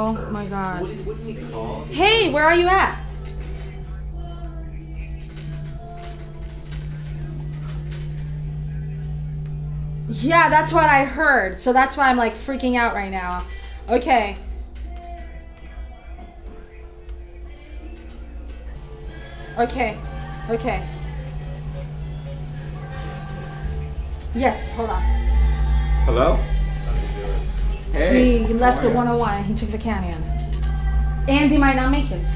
Oh my god. What, what he call? Hey, where are you at? Yeah, that's what I heard. So that's why I'm like freaking out right now. Okay. Okay. Okay. Yes, hold on. Hello? Hey. He left the 101 and he took the canyon. Andy might not make it.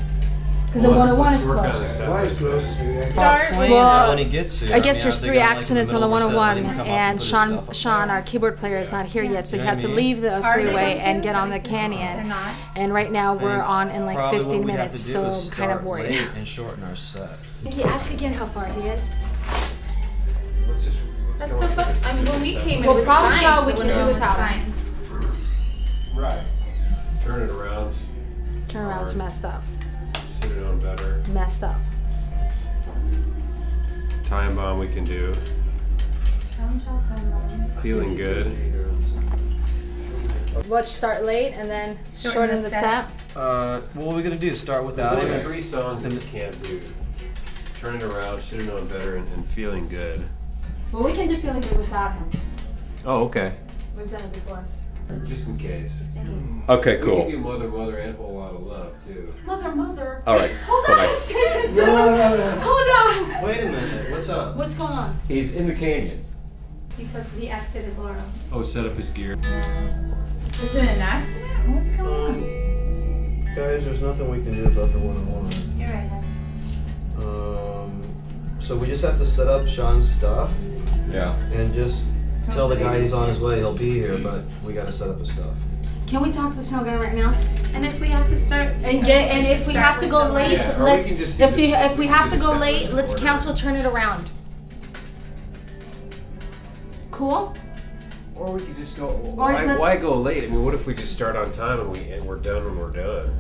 Because the 101 is closed. Why is close? Well, when he gets here. I guess mean, there's three I'm, like, the accidents on the middle of a set, let 101, him come up and Sean, Sean, our keyboard player, is not here yet, so he You know had to what I mean? leave the Are freeway and get on the canyon. not. And right now we're on in like 15 what we'd have minutes, so I'm kind of worried. late and shorten our set. Nikki, ask again how far he is. Let's just, let's That's go so fun. this. I mean, when we came, it Well, was problem fine. child we can do without fine. Turnaround's messed up. Should have known better. Messed up. Time bomb we can do. Feeling good. Watch start late and then Shorten shorten the the set. set. Uh, what are we gonna do? Start without There's only him? three songs that we can't do. Turn it around. Should have known better and, and feeling good. Well, we can do feeling good without him. Oh, okay. We've done it before. Just in case. Okay, We cool. can do mother, mother, and a whole lot of love too. Mother, mother. All right. Hold on a Bye-bye. second. Hold on. Wait a minute. What's up? What's going on? He's in the canyon. He took, he exited Laurel. Oh, set up his gear. Is it an accident? What's going on? Um, guys, there's nothing we can do about the one-on-one. You're right. Um, so we just have to set up Sean's stuff Yeah. and just tell the guy he's on his way. He'll be here, but we gotta set up his stuff. Can we talk to the snow guy right now? And if we have to start, And get and if we have to go late. Yeah, let's can if we if we have to go late, let's order. cancel turn it around. Cool? Or we could just go. Or Why, let's- why go late? I mean, what if we just start on time and we and we're done when we're done,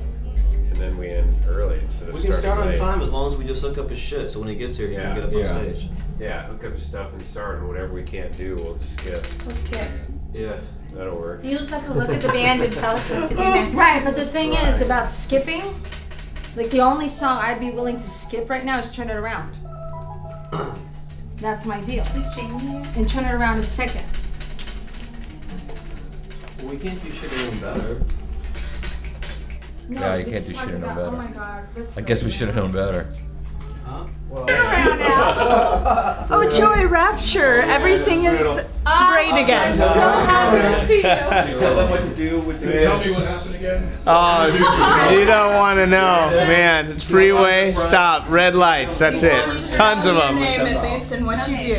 and then we end early instead of We can start on late. time as long as we just hook up his shit. So when he gets here, he Yeah, can get up yeah. on stage. Yeah, hook up his stuff and start, and whatever we can't do, we'll just skip. we'll skip. Yeah. That'll work. You just have to look at the band and tell us what to do next. Right, but the thing is about skipping, like the only song I'd be willing to skip right now is turn it around. That's my deal. Is Jamie here? And turn it around a second. Well, we can't do shit any better. No, Yeah, you can't do shit no about- oh better. Oh my god. let's I go. guess we should have known better. Well, Oh, joy, rapture. Everything is great ah, again. I'm so happy to see you. tell them what to do. What to Tell me what happened again. Oh, you don't want to know, man. Freeway, stop, red lights. That's it. Tons of Your them. name at least and what you do.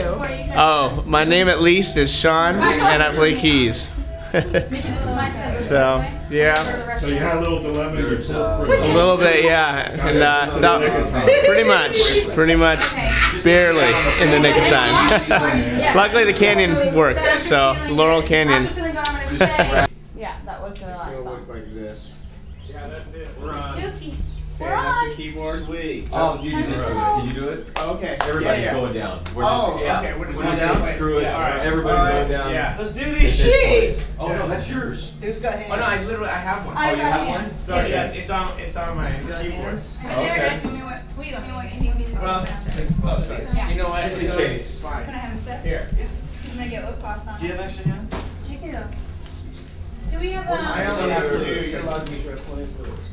Oh, my name at least is Sean, and I play keys. so, yeah, So you had a little dilemma. You pulled a little bit, yeah, and uh, that, pretty much, pretty much, barely in the nick of time. Luckily, the canyon worked, so Laurel Canyon. Yeah, that was their last song. like this. Yeah, that's it. We're on. Dookie. Okay, that's the keyboard. Sweet. Oh, oh you can, can you do it? Okay. Everybody's yeah, yeah. going down. We're Oh, just, yeah. okay. We're just Going gonna down? say- Screw it. Yeah, all right. Everybody's All right, going down. Yeah. Let's do this shit. Oh no, that's yours. Who's got hands? Oh no, I literally I have one. I oh, you have hands. one? Sorry, yes, it's on it's on my keyboard. Okay. We don't know what you need. Well, Yeah. you know what? It's, in case. fine. Can I have a sip? Here. She's gonna get lip gloss on. Do you have extra hands? I do. Do we have I a? only have two. You're allowed to use your plenty of fluids.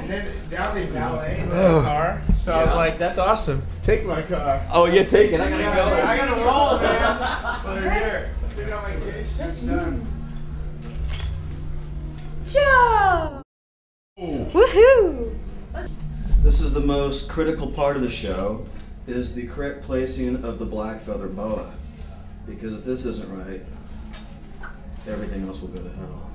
And then now they valet the car, so I was like, that's awesome. Take my car. Oh, you're taking. I gotta I go. I gotta roll, man. Well, they're here. Take out my case. That's done. Joe! Woohoo! This is the most critical part of the show, is the correct placing of the black feather boa. Because if this isn't right, everything else will go to hell.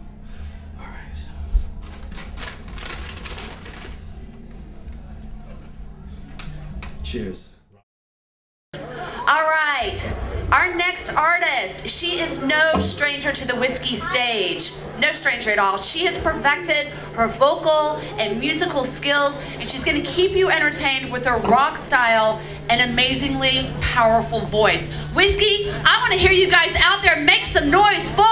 Cheers. All right. Our next artist, she is no stranger to the whiskey stage. No stranger at all. She has perfected her vocal and musical skills, and she's going to keep you entertained with her rock style and amazingly powerful voice. Whiskey, I want to hear you guys out there make some noise for